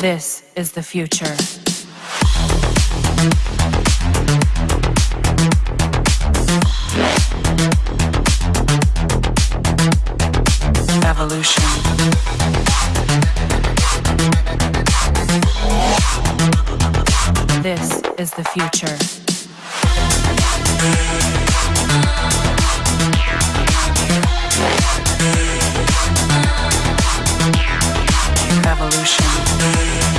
This is the future. Evolution. This is the future. Thank you.